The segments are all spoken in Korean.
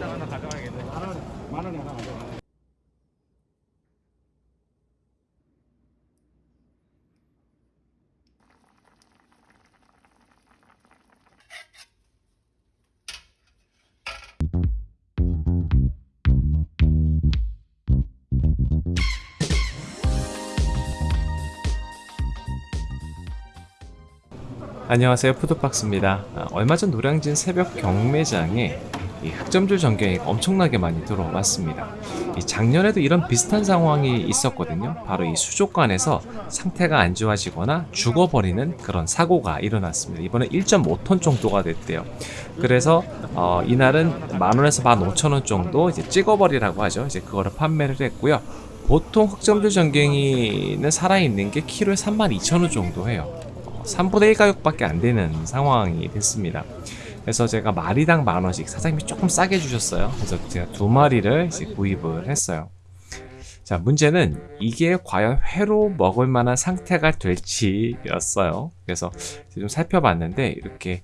장 하나 가져가야겠네. 만 원, 만 원에 하나 가져가. 안녕하세요 푸드박스입니다 아, 얼마 전 노량진 새벽 경매장에 이 흑점줄 전경이 엄청나게 많이 들어왔습니다. 이 작년에도 이런 비슷한 상황이 있었거든요. 바로 이 수족관에서 상태가 안 좋아지거나 죽어버리는 그런 사고가 일어났습니다. 이번에 1.5톤 정도가 됐대요. 그래서 어, 이날은 만원에서 15,000원 정도 이제 찍어버리라고 하죠. 이제 그거를 판매를 했고요. 보통 흑점줄 전갱이는 살아있는 게 키로에 32,000원 정도 해요. 3분의 1 가격밖에 안 되는 상황이 됐습니다. 그래서 제가 마리당 만 원씩 사장님이 조금 싸게 주셨어요. 그래서 제가 두 마리를 이제 구입을 했어요. 자, 문제는 이게 과연 회로 먹을 만한 상태가 될지 였어요. 그래서 좀 살펴봤는데 이렇게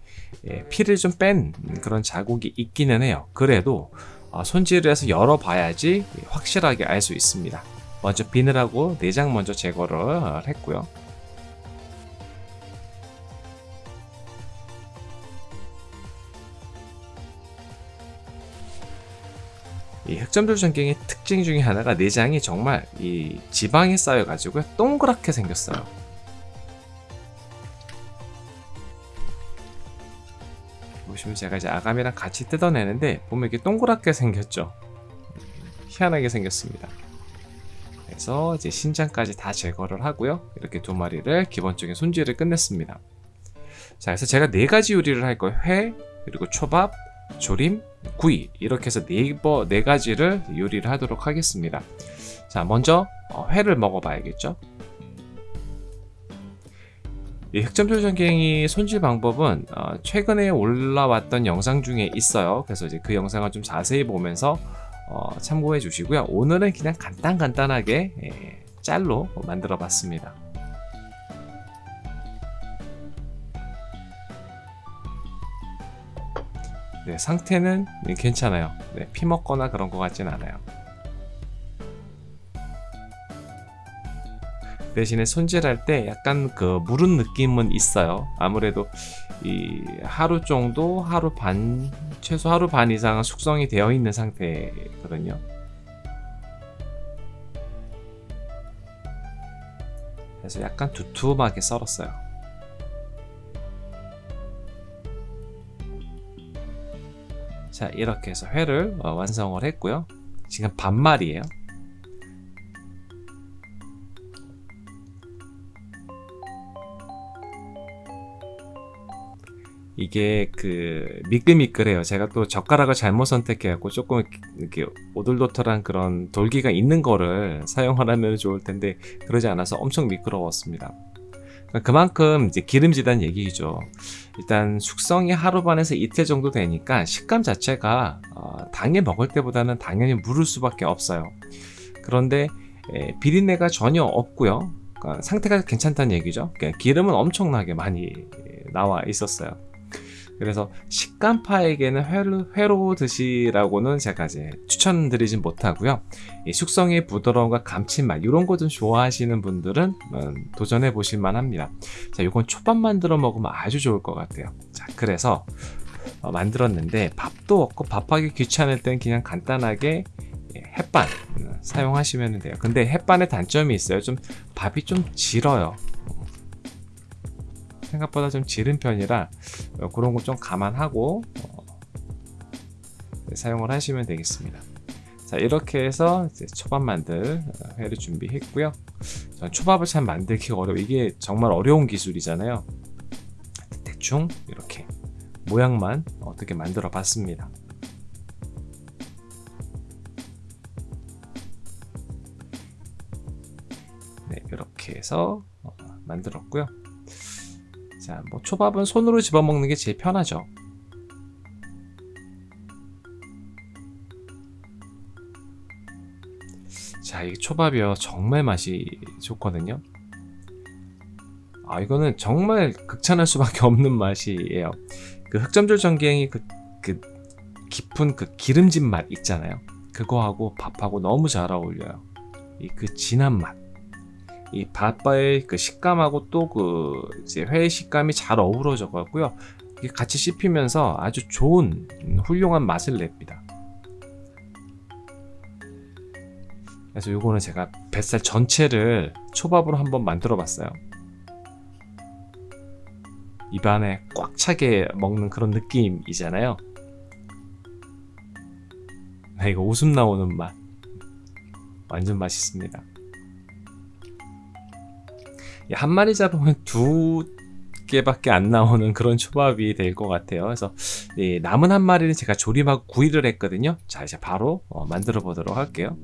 예, 피를 좀 뺀 그런 자국이 있기는 해요. 그래도 어, 손질을 해서 열어봐야지 확실하게 알 수 있습니다. 먼저 비늘하고 내장 먼저 제거를 했고요. 이 흑점돌 전갱의 특징 중에 하나가 내장이 정말 이 지방이 쌓여가지고 동그랗게 생겼어요. 보시면 제가 이제 아가미랑 같이 뜯어내는데 보면 이렇게 동그랗게 생겼죠. 희한하게 생겼습니다. 그래서 이제 신장까지 다 제거를 하고요. 이렇게 두 마리를 기본적인 손질을 끝냈습니다. 자, 그래서 제가 네 가지 요리를 할 거예요. 회, 그리고 초밥, 조림, 구이 이렇게 해서 네버 네 가지를 요리를 하도록 하겠습니다. 자, 먼저 어, 회를 먹어봐야겠죠. 이 흑점 조 전갱이 손질 방법은 어, 최근에 올라왔던 영상 중에 있어요. 그래서 이제 그 영상을 좀 자세히 보면서 어, 참고해 주시고요. 오늘은 그냥 간단 간단하게 예, 짤로 만들어 봤습니다. 네, 상태는 괜찮아요. 네, 피 먹거나 그런 것 같진 않아요. 대신에 손질할 때 약간 그 무른 느낌은 있어요. 아무래도 이 하루 정도, 하루 반, 최소 하루 반 이상은 숙성이 되어 있는 상태거든요. 그래서 약간 두툼하게 썰었어요. 자 이렇게 해서 회를 어, 완성을 했고요. 지금 반말이에요. 이게 그 미끌미끌해요. 제가 또 젓가락을 잘못 선택해갖고 조금 이렇게 오돌도돌한 그런 돌기가 있는 거를 사용을 하면 좋을 텐데 그러지 않아서 엄청 미끄러웠습니다 그만큼 이제 기름지다는 얘기죠. 일단 숙성이 하루 반에서 이틀 정도 되니까 식감 자체가 어, 당일 먹을 때보다는 당연히 무를 수밖에 없어요. 그런데 에, 비린내가 전혀 없고요. 그러니까 상태가 괜찮다는 얘기죠. 그러니까 기름은 엄청나게 많이 나와 있었어요. 그래서 식감파에게는 회로, 회로 드시라고는 제가 이제 추천드리진 못하고요. 숙성의 부드러움과 감칠맛 이런 거 좀 좋아하시는 분들은 음, 도전해 보실 만합니다. 자, 이건 초밥 만들어 먹으면 아주 좋을 것 같아요. 자, 그래서 어, 만들었는데 밥도 없고 밥하기 귀찮을 땐 그냥 간단하게 예, 햇반 음, 사용하시면 돼요. 근데 햇반의 단점이 있어요. 좀 밥이 좀 질어요. 생각보다 좀 지른 편이라 어, 그런 거 좀 감안하고 어, 사용을 하시면 되겠습니다. 자 이렇게 해서 초밥 만들 어, 회를 준비했고요. 전 초밥을 참 만들기가 어려워 이게 정말 어려운 기술이잖아요. 대충 이렇게 모양만 어떻게 만들어 봤습니다. 네 이렇게 해서 만들었고요. 자, 뭐 초밥은 손으로 집어먹는 게 제일 편하죠. 자, 이 초밥이요. 정말 맛이 좋거든요. 아, 이거는 정말 극찬할 수밖에 없는 맛이에요. 그 흑점절 전갱이 그, 그 깊은 그 기름진 맛 있잖아요. 그거하고 밥하고 너무 잘 어울려요. 이 그 진한 맛. 이 밥의 그 식감하고 또 그 이제 회 식감이 잘 어우러져 갖고요. 같이 씹히면서 아주 좋은 음, 훌륭한 맛을 냅니다. 그래서 요거는 제가 뱃살 전체를 초밥으로 한번 만들어 봤어요. 입안에 꽉 차게 먹는 그런 느낌이잖아요. 나 이거 웃음 나오는 맛. 완전 맛있습니다. 이한 마리 잡으면 두 개밖에 안 나오는 그런 초밥이 될 것 같아요. 그래서 이 남은 한 마리는 제가 조림하고 구이를 했거든요. 자 이제 바로 어, 만들어 보도록 할게요.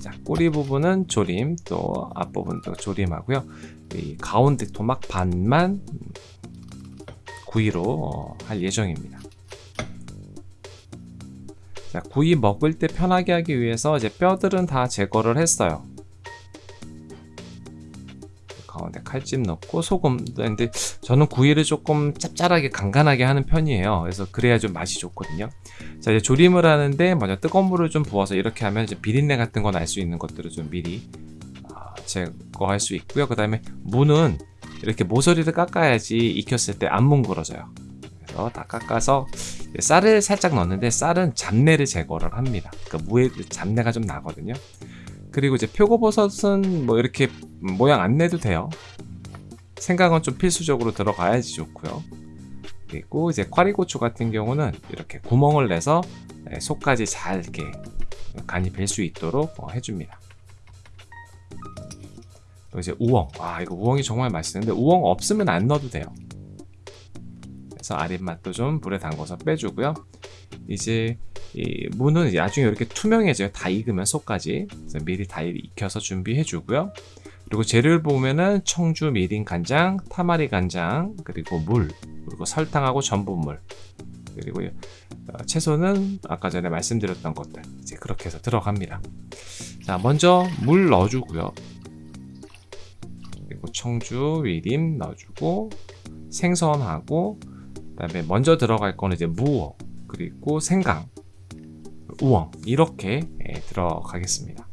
자 꼬리 부분은 조림, 또 앞부분도 조림하고요. 이 가운데 토막 반만 구이로 어, 할 예정입니다. 자, 구이 먹을 때 편하게 하기 위해서 이제 뼈들은 다 제거를 했어요. 가운데 칼집 넣고 소금. 근데 저는 구이를 조금 짭짤하게 간간하게 하는 편이에요. 그래서 그래야 좀 맛이 좋거든요. 자, 이제 조림을 하는데 먼저 뜨거운 물을 좀 부어서 이렇게 하면 이제 비린내 같은 건 알 수 있는 것들을 좀 미리 아, 제거할 수 있고요. 그 다음에 무는 이렇게 모서리를 깎아야지 익혔을 때 안 뭉그러져요. 그래서 다 깎아서 쌀을 살짝 넣는데 쌀은 잡내를 제거를 합니다. 그러니까 무에 잡내가 좀 나거든요. 그리고 이제 표고버섯은 뭐 이렇게 모양 안 내도 돼요. 생강은 좀 필수적으로 들어가야지 좋고요. 그리고 이제 꽈리고추 같은 경우는 이렇게 구멍을 내서 네, 속까지 잘 이렇게 간이 뵐 수 있도록 어, 해줍니다. 또 이제 우엉. 와 이거 우엉이 정말 맛있는데 우엉 없으면 안 넣어도 돼요. 그래서 아랫맛도 좀 불에 담궈서 빼주고요. 이제 이 무는 나중에 이렇게 투명해져요. 다 익으면 속까지. 그래서 미리 다 익혀서 준비해주고요. 그리고 재료를 보면은 청주, 미림, 간장, 타마리 간장, 그리고 물, 그리고 설탕하고 전분물, 그리고 어, 채소는 아까 전에 말씀드렸던 것들 이제 그렇게 해서 들어갑니다. 자, 먼저 물 넣어주고요. 그리고 청주, 미림 넣어주고 생선하고 그 다음에 먼저 들어갈 거는 이제 무어 그리고 생강, 우엉 이렇게 예, 들어가겠습니다.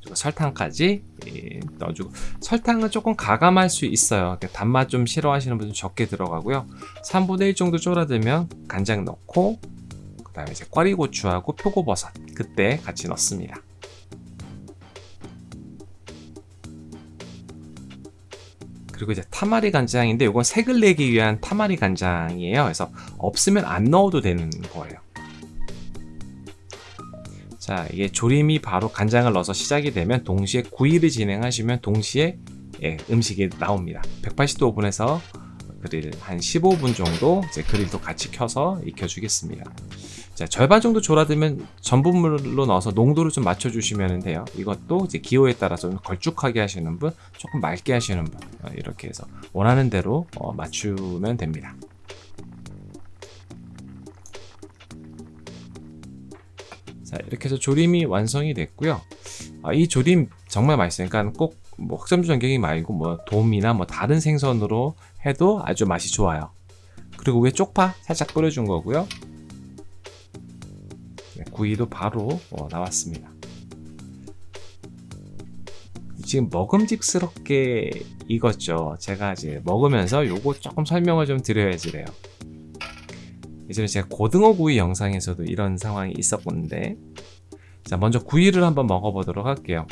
그리고 설탕까지 예, 넣어주고 설탕은 조금 가감할 수 있어요. 그러니까 단맛 좀 싫어하시는 분은 적게 들어가고요. 3분의 1 정도 졸아들면 간장 넣고 그 다음에 이제 꽈리고추하고 표고버섯 그때 같이 넣습니다. 그리고 이제 타마리 간장인데 이건 색을 내기 위한 타마리 간장이에요. 그래서 없으면 안 넣어도 되는 거예요. 자, 이게 조림이 바로 간장을 넣어서 시작이 되면 동시에 구이를 진행하시면 동시에 예, 음식이 나옵니다. 180도 오븐에서 그릴 한 15분 정도 이제 그릴도 같이 켜서 익혀주겠습니다. 자, 절반 정도 졸아들면 전분물로 넣어서 농도를 좀 맞춰주시면 돼요. 이것도 이제 기호에 따라서 걸쭉하게 하시는 분, 조금 맑게 하시는 분 어, 이렇게 해서 원하는 대로 어, 맞추면 됩니다. 자 이렇게 해서 조림이 완성이 됐고요. 아, 이 조림 정말 맛있어요. 그러니까 꼭 뭐 흑점주 전갱이 말고 뭐 돔이나 뭐 다른 생선으로 해도 아주 맛이 좋아요. 그리고 위에 쪽파 살짝 뿌려준 거고요. 네, 구이도 바로 어, 나왔습니다. 지금 먹음직스럽게 익었죠. 제가 이제 먹으면서 요거 조금 설명을 좀 드려야지 래요. 예전에 제가 고등어 구이 영상에서도 이런 상황이 있었는데 자 먼저 구이를 한번 먹어보도록 할게요.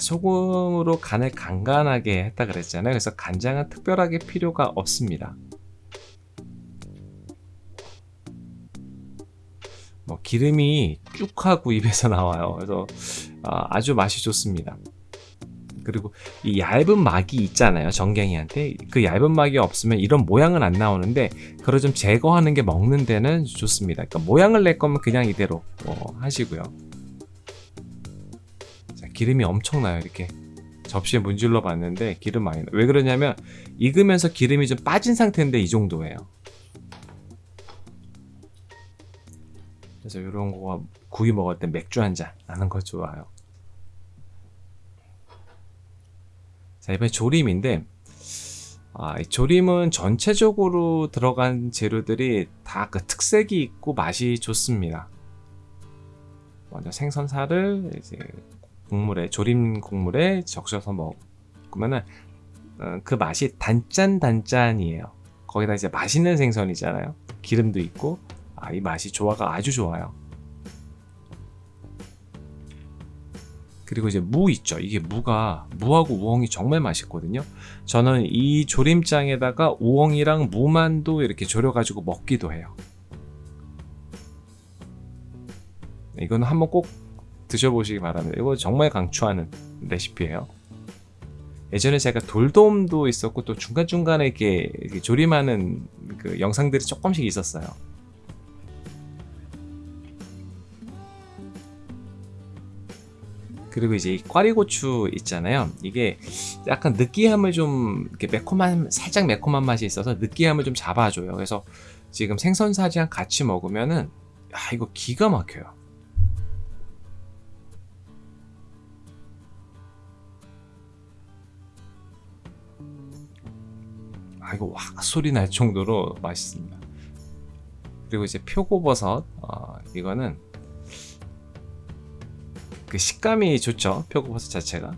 소금으로 간을 간간하게 했다 그랬잖아요. 그래서 간장은 특별하게 필요가 없습니다. 뭐 기름이 쭉 하고 입에서 나와요. 그래서 아, 주 맛이 좋습니다. 그리고 이 얇은 막이 있잖아요 정갱이한테 그 얇은 막이 없으면 이런 모양은 안 나오는데 그걸 좀 제거하는 게 먹는 데는 좋습니다 그러니까 모양을 낼 거면 그냥 이대로 어, 하시고요 자, 기름이 엄청나요 이렇게 접시에 문질러 봤는데 기름 많이 나. 왜 그러냐면 익으면서 기름이 좀 빠진 상태인데 이 정도예요 그래서 이런 거 구이 먹을 때 맥주 한 잔 하는 거 좋아요. 자 이번에 조림인데 아, 이 조림은 전체적으로 들어간 재료들이 다 그 특색이 있고 맛이 좋습니다. 먼저 생선살을 이제 국물에 조림 국물에 적셔서 먹으면은 어, 그 맛이 단짠 단짠이에요. 거기다 이제 맛있는 생선이잖아요. 기름도 있고 아, 이 맛이 조화가 아주 좋아요. 그리고 이제 무 있죠. 이게 무가 무하고 우엉이 정말 맛있거든요. 저는 이 조림장에다가 우엉이랑 무만도 이렇게 졸여 가지고 먹기도 해요. 이거는 한번 꼭 드셔보시기 바랍니다. 이거 정말 강추하는 레시피예요. 예전에 제가 돌돔도 있었고 또 중간중간에 이렇게, 이렇게 조림하는 그 영상들이 조금씩 있었어요. 그리고 이제 이 꽈리고추 있잖아요. 이게 약간 느끼함을 좀 이렇게 매콤한 살짝 매콤한 맛이 있어서 느끼함을 좀 잡아줘요. 그래서 지금 생선살이랑 같이 먹으면은 야 이거 기가 막혀요. 아 이거 와 소리 날 정도로 맛있습니다. 그리고 이제 표고버섯 어, 이거는 그 식감이 좋죠 표고버섯 자체가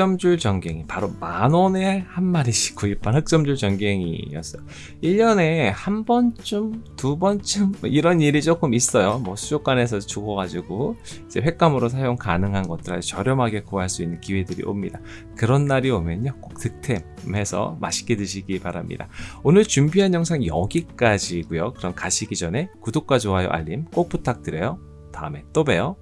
흑점줄 전갱이 바로 만원에 한 마리씩 구입한 흑점줄 전갱이였어요. 1년에 한 번쯤 두 번쯤 뭐 이런 일이 조금 있어요. 뭐 수족관에서 죽어가지고 이제 횟감으로 사용 가능한 것들 아주 저렴하게 구할 수 있는 기회들이 옵니다. 그런 날이 오면요 꼭 득템해서 맛있게 드시기 바랍니다. 오늘 준비한 영상 여기까지고요. 그럼 가시기 전에 구독과 좋아요 알림 꼭 부탁드려요. 다음에 또 봬요